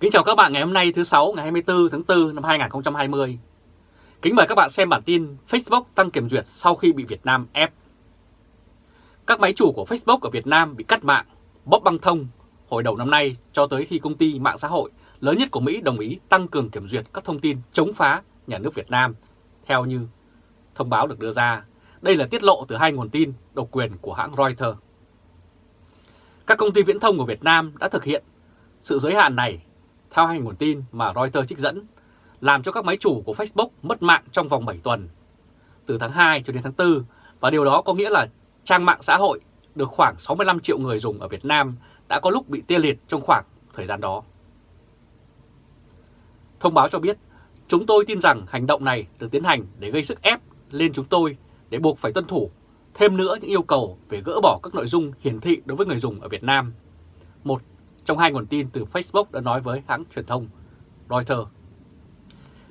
Kính chào các bạn ngày hôm nay thứ 6 ngày 24 tháng 4 năm 2020. Kính mời các bạn xem bản tin Facebook tăng kiểm duyệt sau khi bị Việt Nam ép. Các máy chủ của Facebook ở Việt Nam bị cắt mạng, bóp băng thông hồi đầu năm nay cho tới khi công ty mạng xã hội lớn nhất của Mỹ đồng ý tăng cường kiểm duyệt các thông tin chống phá nhà nước Việt Nam, theo như thông báo được đưa ra. Đây là tiết lộ từ hai nguồn tin độc quyền của hãng Reuters. Các công ty viễn thông của Việt Nam đã thực hiện sự giới hạn này theo hai nguồn tin mà Reuters trích dẫn, làm cho các máy chủ của Facebook mất mạng trong vòng 7 tuần, từ tháng 2 cho đến tháng 4, và điều đó có nghĩa là trang mạng xã hội được khoảng 65 triệu người dùng ở Việt Nam đã có lúc bị tê liệt trong khoảng thời gian đó. Thông báo cho biết, chúng tôi tin rằng hành động này được tiến hành để gây sức ép lên chúng tôi để buộc phải tuân thủ thêm nữa những yêu cầu về gỡ bỏ các nội dung hiển thị đối với người dùng ở Việt Nam. Một trong hai nguồn tin từ Facebook đã nói với hãng truyền thông Reuters.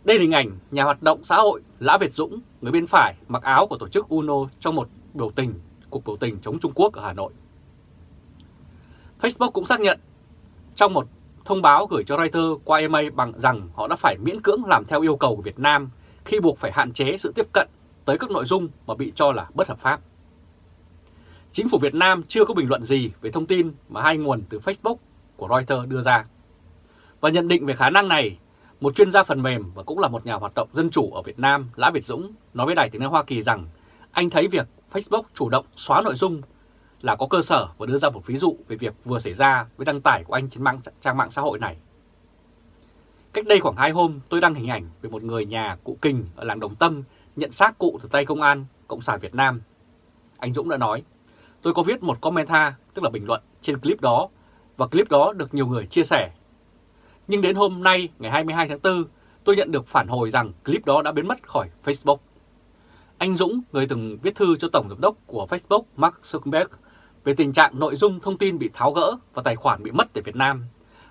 Đây là hình ảnh nhà hoạt động xã hội Lã Việt Dũng, người bên phải mặc áo của tổ chức UNO trong một biểu tình, cuộc biểu tình chống Trung Quốc ở Hà Nội. Facebook cũng xác nhận trong một thông báo gửi cho Reuters qua email bằng rằng họ đã phải miễn cưỡng làm theo yêu cầu của Việt Nam khi buộc phải hạn chế sự tiếp cận tới các nội dung mà bị cho là bất hợp pháp. Chính phủ Việt Nam chưa có bình luận gì về thông tin mà hai nguồn từ Facebook của Reuters đưa ra. Và nhận định về khả năng này, một chuyên gia phần mềm và cũng là một nhà hoạt động dân chủ ở Việt Nam, Lã Việt Dũng, nói với Đài tiếng nói Hoa Kỳ rằng anh thấy việc Facebook chủ động xóa nội dung là có cơ sở và đưa ra một ví dụ về việc vừa xảy ra với đăng tải của anh trên mạng, trang mạng xã hội này. Cách đây khoảng 2 hôm, tôi đăng hình ảnh về một người nhà cụ Kình ở làng Đồng Tâm nhận xác cụ từ tay công an Cộng sản Việt Nam. Anh Dũng đã nói, tôi có viết một commenta, tức là bình luận trên clip đó và clip đó được nhiều người chia sẻ. Nhưng đến hôm nay, ngày 22 tháng 4, tôi nhận được phản hồi rằng clip đó đã biến mất khỏi Facebook. Anh Dũng, người từng viết thư cho Tổng Giám đốc của Facebook Mark Zuckerberg về tình trạng nội dung thông tin bị tháo gỡ và tài khoản bị mất tại Việt Nam,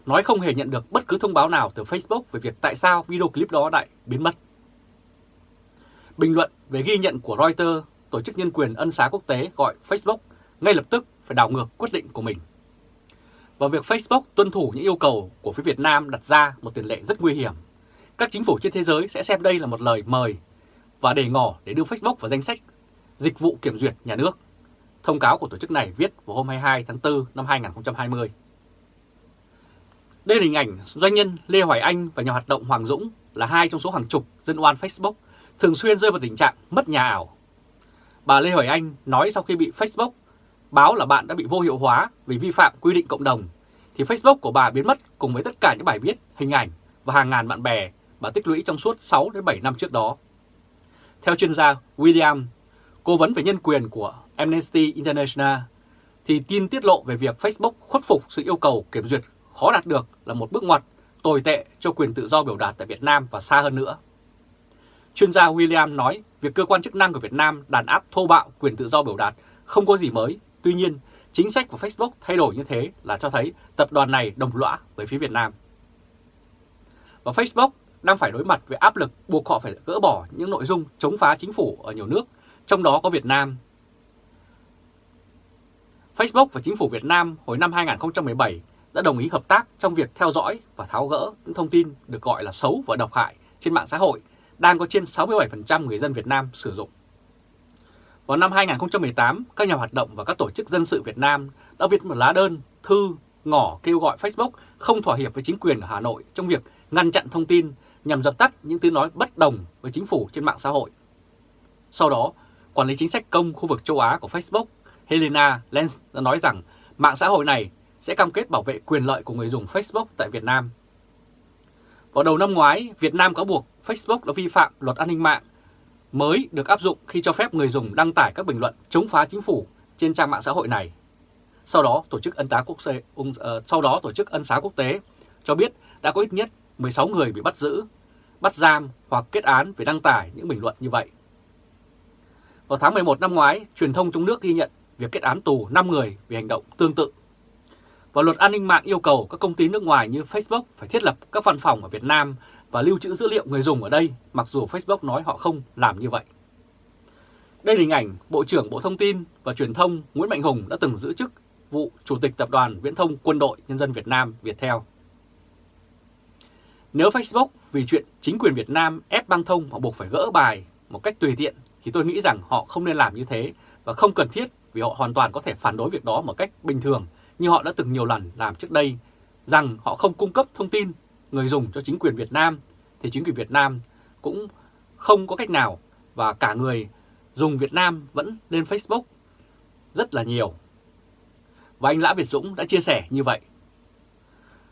nói không hề nhận được bất cứ thông báo nào từ Facebook về việc tại sao video clip đó lại biến mất. Bình luận về ghi nhận của Reuters, tổ chức nhân quyền ân xá quốc tế gọi Facebook ngay lập tức phải đảo ngược quyết định của mình và việc Facebook tuân thủ những yêu cầu của phía Việt Nam đặt ra một tiền lệ rất nguy hiểm. Các chính phủ trên thế giới sẽ xem đây là một lời mời và đề ngỏ để đưa Facebook vào danh sách dịch vụ kiểm duyệt nhà nước. Thông cáo của tổ chức này viết vào hôm 22 tháng 4 năm 2020. Đây là hình ảnh doanh nhân Lê Hoài Anh và nhà hoạt động Hoàng Dũng là hai trong số hàng chục dân oan Facebook thường xuyên rơi vào tình trạng mất nhà ảo. Bà Lê Hoài Anh nói sau khi bị Facebook báo là bạn đã bị vô hiệu hóa vì vi phạm quy định cộng đồng, thì Facebook của bà biến mất cùng với tất cả những bài viết, hình ảnh và hàng ngàn bạn bè bà tích lũy trong suốt 6 đến 7 năm trước đó. Theo chuyên gia William, cố vấn về nhân quyền của Amnesty International, thì tin tiết lộ về việc Facebook khuất phục sự yêu cầu kiểm duyệt khó đạt được là một bước ngoặt tồi tệ cho quyền tự do biểu đạt tại Việt Nam và xa hơn nữa. Chuyên gia William nói việc cơ quan chức năng của Việt Nam đàn áp thô bạo quyền tự do biểu đạt không có gì mới Tuy nhiên, chính sách của Facebook thay đổi như thế là cho thấy tập đoàn này đồng lõa với phía Việt Nam. Và Facebook đang phải đối mặt với áp lực buộc họ phải gỡ bỏ những nội dung chống phá chính phủ ở nhiều nước, trong đó có Việt Nam. Facebook và chính phủ Việt Nam hồi năm 2017 đã đồng ý hợp tác trong việc theo dõi và tháo gỡ những thông tin được gọi là xấu và độc hại trên mạng xã hội đang có trên 67% người dân Việt Nam sử dụng. Vào năm 2018, các nhà hoạt động và các tổ chức dân sự Việt Nam đã viết một lá đơn thư ngỏ kêu gọi Facebook không thỏa hiệp với chính quyền ở Hà Nội trong việc ngăn chặn thông tin nhằm dập tắt những tiếng nói bất đồng với chính phủ trên mạng xã hội. Sau đó, quản lý chính sách công khu vực châu Á của Facebook Helena Lenz đã nói rằng mạng xã hội này sẽ cam kết bảo vệ quyền lợi của người dùng Facebook tại Việt Nam. Vào đầu năm ngoái, Việt Nam có buộc Facebook đã vi phạm luật an ninh mạng mới được áp dụng khi cho phép người dùng đăng tải các bình luận chống phá chính phủ trên trang mạng xã hội này. Sau đó, tổ chức ân tá quốc tế, uh, ờ, sau đó tổ chức ân xá quốc tế cho biết đã có ít nhất 16 người bị bắt giữ, bắt giam hoặc kết án vì đăng tải những bình luận như vậy. Vào tháng 11 năm ngoái, truyền thông trong nước ghi nhận việc kết án tù 5 người vì hành động tương tự. Và luật an ninh mạng yêu cầu các công ty nước ngoài như Facebook phải thiết lập các văn phòng ở Việt Nam và lưu trữ dữ liệu người dùng ở đây, mặc dù Facebook nói họ không làm như vậy. Đây là hình ảnh Bộ trưởng Bộ Thông tin và Truyền thông Nguyễn Mạnh Hùng đã từng giữ chức vụ Chủ tịch Tập đoàn Viễn thông Quân đội Nhân dân Việt Nam Viettel. Nếu Facebook vì chuyện chính quyền Việt Nam ép băng thông họ buộc phải gỡ bài một cách tùy tiện thì tôi nghĩ rằng họ không nên làm như thế và không cần thiết vì họ hoàn toàn có thể phản đối việc đó một cách bình thường như họ đã từng nhiều lần làm trước đây rằng họ không cung cấp thông tin người dùng cho chính quyền Việt Nam thì chính quyền Việt Nam cũng không có cách nào và cả người dùng Việt Nam vẫn lên Facebook rất là nhiều. Và anh Lã Việt Dũng đã chia sẻ như vậy.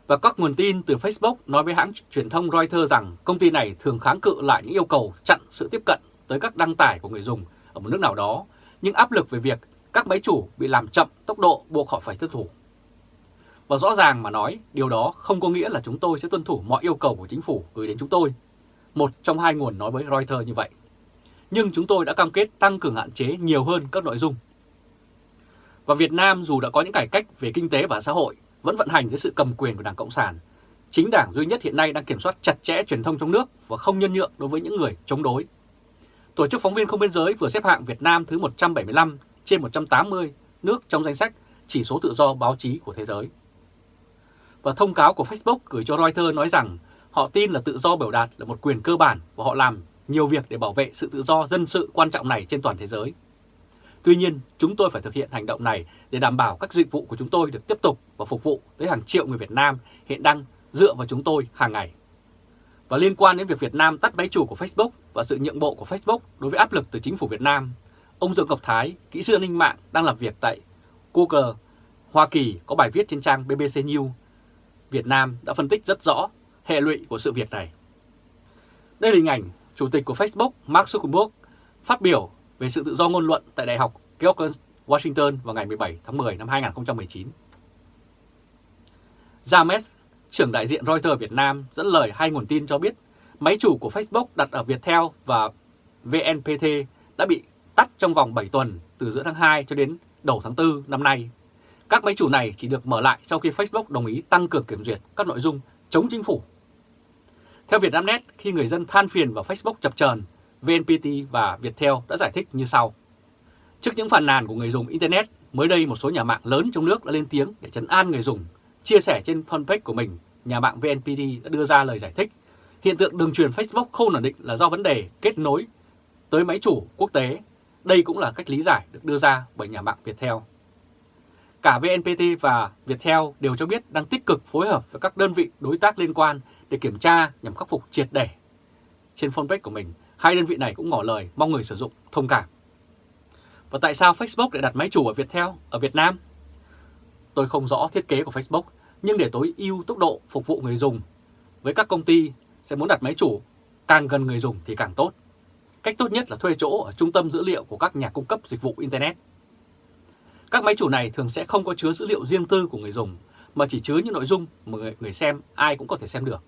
Và các nguồn tin từ Facebook nói với hãng truyền thông Reuters rằng công ty này thường kháng cự lại những yêu cầu chặn sự tiếp cận tới các đăng tải của người dùng ở một nước nào đó, nhưng áp lực về việc các máy chủ bị làm chậm tốc độ buộc họ phải tuân thủ. Và rõ ràng mà nói, điều đó không có nghĩa là chúng tôi sẽ tuân thủ mọi yêu cầu của chính phủ gửi đến chúng tôi. Một trong hai nguồn nói với Reuters như vậy. Nhưng chúng tôi đã cam kết tăng cường hạn chế nhiều hơn các nội dung. Và Việt Nam dù đã có những cải cách về kinh tế và xã hội, vẫn vận hành dưới sự cầm quyền của Đảng Cộng sản. Chính đảng duy nhất hiện nay đang kiểm soát chặt chẽ truyền thông trong nước và không nhân nhượng đối với những người chống đối. Tổ chức Phóng viên Không Biên Giới vừa xếp hạng Việt Nam thứ 175 trên 180 nước trong danh sách chỉ số tự do báo chí của thế giới. Và thông cáo của Facebook gửi cho Reuters nói rằng họ tin là tự do biểu đạt là một quyền cơ bản và họ làm nhiều việc để bảo vệ sự tự do dân sự quan trọng này trên toàn thế giới. Tuy nhiên, chúng tôi phải thực hiện hành động này để đảm bảo các dịch vụ của chúng tôi được tiếp tục và phục vụ tới hàng triệu người Việt Nam hiện đang dựa vào chúng tôi hàng ngày. Và liên quan đến việc Việt Nam tắt máy chủ của Facebook và sự nhượng bộ của Facebook đối với áp lực từ chính phủ Việt Nam, ông Dương Ngọc Thái, kỹ sư an ninh mạng đang làm việc tại Google, Hoa Kỳ có bài viết trên trang BBC News. Việt Nam đã phân tích rất rõ hệ lụy của sự việc này. Đây là hình ảnh Chủ tịch của Facebook Mark Zuckerberg phát biểu về sự tự do ngôn luận tại Đại học George Washington vào ngày 17 tháng 10 năm 2019. James, trưởng đại diện Reuters Việt Nam dẫn lời hai nguồn tin cho biết máy chủ của Facebook đặt ở Viettel và VNPT đã bị tắt trong vòng 7 tuần từ giữa tháng 2 cho đến đầu tháng 4 năm nay. Các máy chủ này chỉ được mở lại sau khi Facebook đồng ý tăng cường kiểm duyệt các nội dung chống chính phủ. Theo Vietnamnet, khi người dân than phiền vào Facebook chập chờn, VNPT và Viettel đã giải thích như sau. Trước những phàn nàn của người dùng Internet, mới đây một số nhà mạng lớn trong nước đã lên tiếng để chấn an người dùng. Chia sẻ trên fanpage của mình, nhà mạng VNPT đã đưa ra lời giải thích. Hiện tượng đường truyền Facebook không ổn định là do vấn đề kết nối tới máy chủ quốc tế. Đây cũng là cách lý giải được đưa ra bởi nhà mạng Viettel. Cả VNPT và Viettel đều cho biết đang tích cực phối hợp với các đơn vị đối tác liên quan để kiểm tra nhằm khắc phục triệt để. Trên fanpage của mình, hai đơn vị này cũng ngỏ lời mong người sử dụng thông cảm. Và tại sao Facebook lại đặt máy chủ ở Viettel, ở Việt Nam? Tôi không rõ thiết kế của Facebook, nhưng để tối ưu tốc độ phục vụ người dùng, với các công ty sẽ muốn đặt máy chủ càng gần người dùng thì càng tốt. Cách tốt nhất là thuê chỗ ở trung tâm dữ liệu của các nhà cung cấp dịch vụ Internet. Các máy chủ này thường sẽ không có chứa dữ liệu riêng tư của người dùng, mà chỉ chứa những nội dung mà người, người xem ai cũng có thể xem được.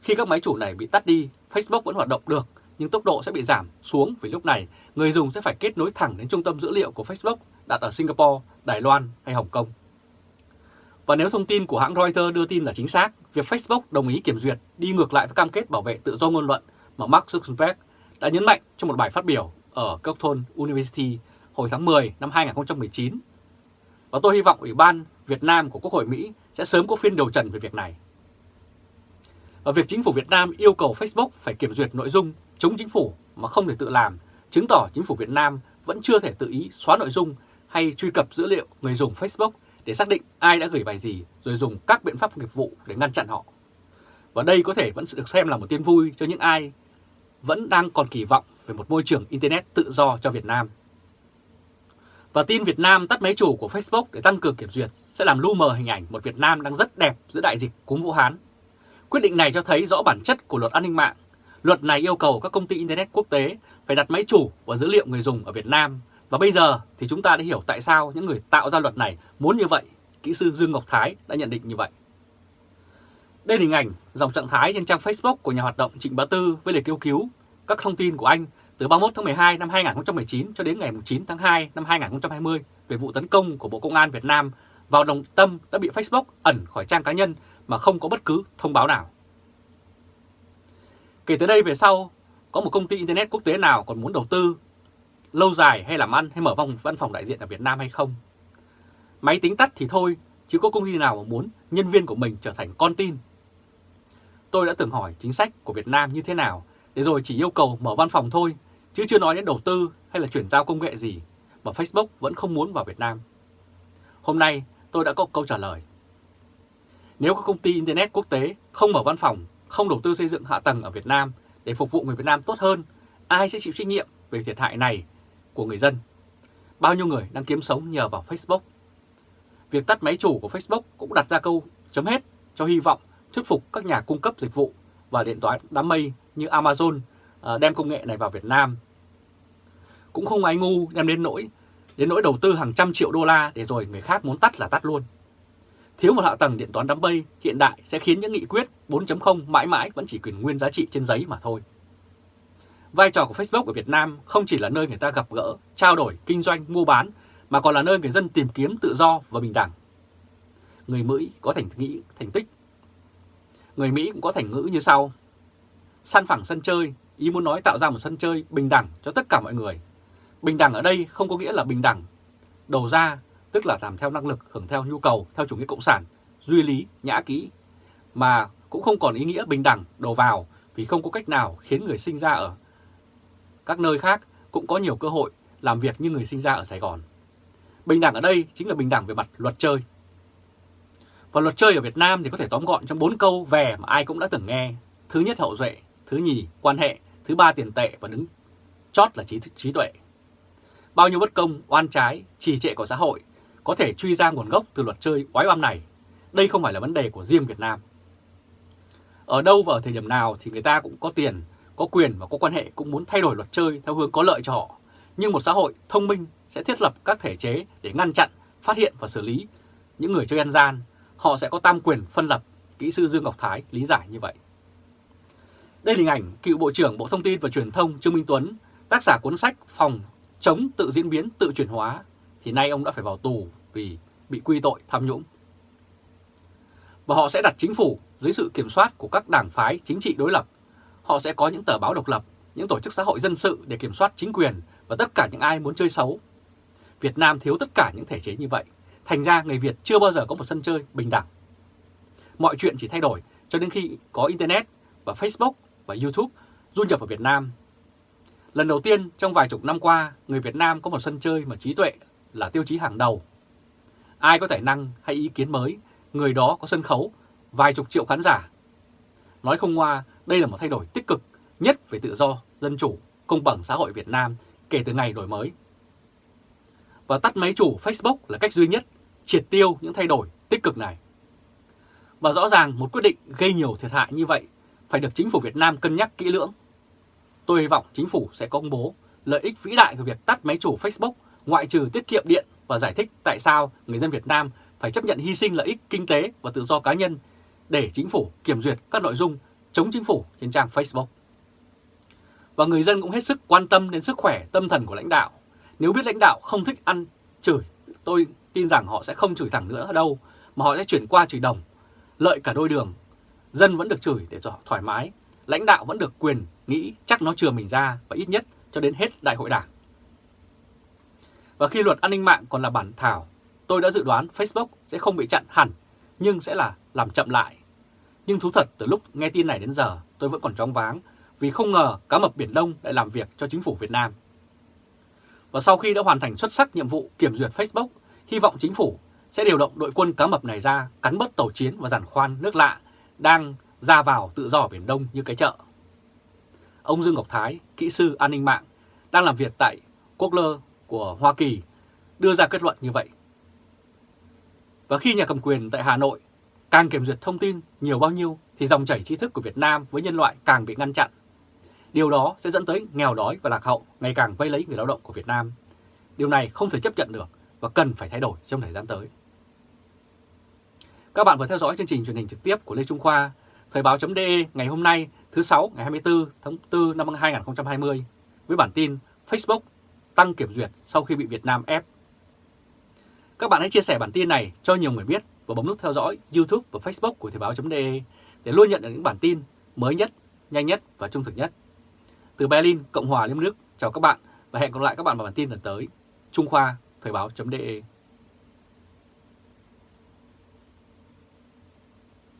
Khi các máy chủ này bị tắt đi, Facebook vẫn hoạt động được, nhưng tốc độ sẽ bị giảm xuống vì lúc này người dùng sẽ phải kết nối thẳng đến trung tâm dữ liệu của Facebook đặt ở Singapore, Đài Loan hay Hồng Kông. Và nếu thông tin của hãng Reuters đưa tin là chính xác, việc Facebook đồng ý kiểm duyệt đi ngược lại với cam kết bảo vệ tự do ngôn luận mà Mark Zuckerberg đã nhấn mạnh trong một bài phát biểu ở Carleton University hồi tháng 10 năm 2019. Và tôi hy vọng Ủy ban Việt Nam của Quốc hội Mỹ sẽ sớm có phiên điều trần về việc này. Và việc chính phủ Việt Nam yêu cầu Facebook phải kiểm duyệt nội dung chống chính phủ mà không thể tự làm, chứng tỏ chính phủ Việt Nam vẫn chưa thể tự ý xóa nội dung hay truy cập dữ liệu người dùng Facebook để xác định ai đã gửi bài gì rồi dùng các biện pháp nghiệp vụ để ngăn chặn họ. Và đây có thể vẫn được xem là một tin vui cho những ai vẫn đang còn kỳ vọng về một môi trường Internet tự do cho Việt Nam. Và tin Việt Nam tắt máy chủ của Facebook để tăng cường kiểm duyệt sẽ làm lu mờ hình ảnh một Việt Nam đang rất đẹp giữa đại dịch cúm Vũ Hán. Quyết định này cho thấy rõ bản chất của luật an ninh mạng. Luật này yêu cầu các công ty Internet quốc tế phải đặt máy chủ và dữ liệu người dùng ở Việt Nam. Và bây giờ thì chúng ta đã hiểu tại sao những người tạo ra luật này muốn như vậy. Kỹ sư Dương Ngọc Thái đã nhận định như vậy. Đây là hình ảnh dòng trạng thái trên trang Facebook của nhà hoạt động Trịnh Bá Tư với lời kêu cứu các thông tin của anh từ 31 tháng 12 năm 2019 cho đến ngày 9 tháng 2 năm 2020 về vụ tấn công của Bộ Công an Việt Nam vào đồng tâm đã bị Facebook ẩn khỏi trang cá nhân mà không có bất cứ thông báo nào. Kể từ đây về sau, có một công ty Internet quốc tế nào còn muốn đầu tư lâu dài hay làm ăn hay mở vòng văn phòng đại diện ở Việt Nam hay không? Máy tính tắt thì thôi, chứ có công ty nào mà muốn nhân viên của mình trở thành con tin. tôi đã từng hỏi chính sách của Việt Nam như thế nào để rồi chỉ yêu cầu mở văn phòng thôi, chứ chưa nói đến đầu tư hay là chuyển giao công nghệ gì mà Facebook vẫn không muốn vào Việt Nam. Hôm nay tôi đã có câu trả lời. Nếu các công ty Internet quốc tế không mở văn phòng, không đầu tư xây dựng hạ tầng ở Việt Nam để phục vụ người Việt Nam tốt hơn, ai sẽ chịu trách nhiệm về thiệt hại này của người dân? Bao nhiêu người đang kiếm sống nhờ vào Facebook? Việc tắt máy chủ của Facebook cũng đặt ra câu chấm hết cho hy vọng thuyết phục các nhà cung cấp dịch vụ và điện toán đám mây như Amazon ờ, đem công nghệ này vào Việt Nam. Cũng không ai ngu đem đến nỗi đến nỗi đầu tư hàng trăm triệu đô la để rồi người khác muốn tắt là tắt luôn. Thiếu một hạ tầng điện toán đám mây hiện đại sẽ khiến những nghị quyết 4.0 mãi mãi vẫn chỉ quyền nguyên giá trị trên giấy mà thôi. Vai trò của Facebook ở Việt Nam không chỉ là nơi người ta gặp gỡ, trao đổi, kinh doanh, mua bán, mà còn là nơi người dân tìm kiếm tự do và bình đẳng. Người Mỹ có thành nghĩ thành tích. Người Mỹ cũng có thành ngữ như sau. Săn phẳng sân chơi, ý muốn nói tạo ra một sân chơi bình đẳng cho tất cả mọi người. Bình đẳng ở đây không có nghĩa là bình đẳng đầu ra, tức là làm theo năng lực, hưởng theo nhu cầu, theo chủ nghĩa cộng sản, duy lý, nhã kỹ, mà cũng không còn ý nghĩa bình đẳng đầu vào vì không có cách nào khiến người sinh ra ở các nơi khác cũng có nhiều cơ hội làm việc như người sinh ra ở Sài Gòn. Bình đẳng ở đây chính là bình đẳng về mặt luật chơi. Và luật chơi ở Việt Nam thì có thể tóm gọn trong bốn câu về mà ai cũng đã từng nghe. Thứ nhất hậu duệ, thứ nhì quan hệ, thứ ba tiền tệ và đứng chót là trí, trí tuệ. Bao nhiêu bất công, oan trái, trì trệ của xã hội có thể truy ra nguồn gốc từ luật chơi oái oăm này. Đây không phải là vấn đề của riêng Việt Nam. Ở đâu và ở thời điểm nào thì người ta cũng có tiền, có quyền và có quan hệ cũng muốn thay đổi luật chơi theo hướng có lợi cho họ. Nhưng một xã hội thông minh sẽ thiết lập các thể chế để ngăn chặn, phát hiện và xử lý những người chơi ăn gian. Họ sẽ có tam quyền phân lập, kỹ sư Dương Ngọc Thái lý giải như vậy. Đây là hình ảnh cựu Bộ trưởng Bộ Thông tin và Truyền thông Trương Minh Tuấn, tác giả cuốn sách Phòng chống tự diễn biến tự chuyển hóa, thì nay ông đã phải vào tù vì bị quy tội tham nhũng. Và họ sẽ đặt chính phủ dưới sự kiểm soát của các đảng phái chính trị đối lập. Họ sẽ có những tờ báo độc lập, những tổ chức xã hội dân sự để kiểm soát chính quyền và tất cả những ai muốn chơi xấu. Việt Nam thiếu tất cả những thể chế như vậy, thành ra người Việt chưa bao giờ có một sân chơi bình đẳng. Mọi chuyện chỉ thay đổi cho đến khi có Internet và Facebook và YouTube du nhập vào Việt Nam. Lần đầu tiên trong vài chục năm qua, người Việt Nam có một sân chơi mà trí tuệ là tiêu chí hàng đầu. Ai có tài năng hay ý kiến mới, người đó có sân khấu, vài chục triệu khán giả. Nói không ngoa, đây là một thay đổi tích cực nhất về tự do, dân chủ, công bằng xã hội Việt Nam kể từ ngày đổi mới. Và tắt máy chủ Facebook là cách duy nhất triệt tiêu những thay đổi tích cực này. Và rõ ràng một quyết định gây nhiều thiệt hại như vậy phải được chính phủ Việt Nam cân nhắc kỹ lưỡng. Tôi hy vọng chính phủ sẽ công bố lợi ích vĩ đại của việc tắt máy chủ Facebook ngoại trừ tiết kiệm điện và giải thích tại sao người dân Việt Nam phải chấp nhận hy sinh lợi ích kinh tế và tự do cá nhân để chính phủ kiểm duyệt các nội dung chống chính phủ trên trang Facebook. Và người dân cũng hết sức quan tâm đến sức khỏe tâm thần của lãnh đạo. Nếu biết lãnh đạo không thích ăn chửi, tôi tin rằng họ sẽ không chửi thẳng nữa đâu, mà họ sẽ chuyển qua chửi đồng. Lợi cả đôi đường, dân vẫn được chửi để cho thoải mái, lãnh đạo vẫn được quyền nghĩ chắc nó chừa mình ra và ít nhất cho đến hết đại hội đảng. Và khi luật an ninh mạng còn là bản thảo, tôi đã dự đoán Facebook sẽ không bị chặn hẳn, nhưng sẽ là làm chậm lại. Nhưng thú thật từ lúc nghe tin này đến giờ tôi vẫn còn chóng váng vì không ngờ cá mập Biển Đông lại làm việc cho chính phủ Việt Nam. Và sau khi đã hoàn thành xuất sắc nhiệm vụ kiểm duyệt Facebook, hy vọng chính phủ sẽ điều động đội quân cá mập này ra cắn bớt tàu chiến và giàn khoan nước lạ đang ra vào tự do ở Biển Đông như cái chợ. Ông Dương Ngọc Thái, kỹ sư an ninh mạng, đang làm việc tại Quốc Lơ của Hoa Kỳ đưa ra kết luận như vậy. Và khi nhà cầm quyền tại Hà Nội càng kiểm duyệt thông tin nhiều bao nhiêu thì dòng chảy tri thức của Việt Nam với nhân loại càng bị ngăn chặn. Điều đó sẽ dẫn tới nghèo đói và lạc hậu ngày càng vây lấy người lao động của Việt Nam. Điều này không thể chấp nhận được và cần phải thay đổi trong thời gian tới. Các bạn vừa theo dõi chương trình truyền hình trực tiếp của Lê Trung Khoa, Thời báo.de ngày hôm nay thứ 6 ngày 24 tháng 4 năm 2020 với bản tin Facebook tăng kiểm duyệt sau khi bị Việt Nam ép. Các bạn hãy chia sẻ bản tin này cho nhiều người biết và bấm nút theo dõi YouTube và Facebook của Thời báo.de để luôn nhận được những bản tin mới nhất, nhanh nhất và trung thực nhất. Từ Berlin, Cộng hòa Liên bang Đức, chào các bạn và hẹn gặp lại các bạn vào bản tin lần tới. Trung Khoa, Thời báo.de